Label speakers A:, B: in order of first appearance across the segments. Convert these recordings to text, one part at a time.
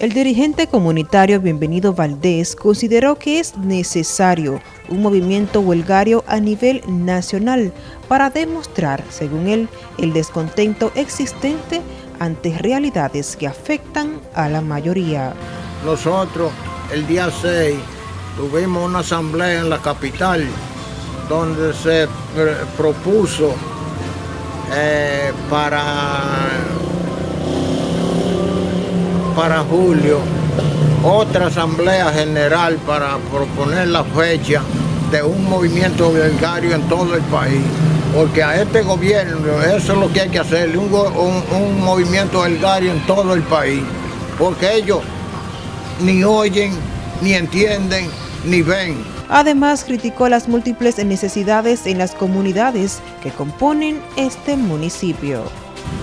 A: El dirigente comunitario Bienvenido Valdés consideró que es necesario un movimiento huelgario a nivel nacional para demostrar, según él, el descontento existente ante realidades que afectan a la mayoría.
B: Nosotros el día 6 tuvimos una asamblea en la capital donde se propuso eh, para para julio otra asamblea general para proponer la fecha de un movimiento huelgario en todo el país. Porque a este gobierno eso es lo que hay que hacer, un, un, movimiento huelgario en todo el país. Porque ellos ni oyen, ni entienden, ni ven.
A: Además, criticó las múltiples necesidades en las comunidades que componen este municipio.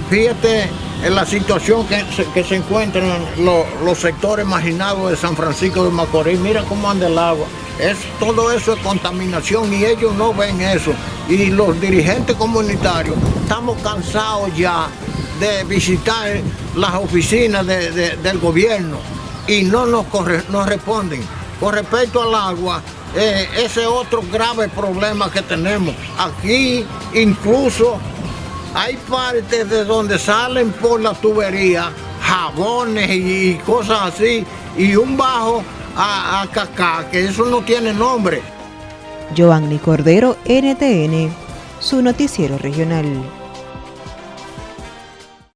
B: Fíjate en la situación que se, encuentran los, sectores marginados de San Francisco de Macorís. Mira cómo anda el agua. Es, todo eso es contaminación y ellos no ven eso. Y los dirigentes comunitarios estamos cansados ya de visitar las oficinas del gobierno y no nos, responden. Con respecto al agua, eh, ese otro grave problema que tenemos. Aquí incluso hay partes de donde salen por la tubería jabones y cosas así, y un bajo a, a cacá, que eso no tiene nombre.
A: Giovanni Cordero, NTN, su noticiero regional.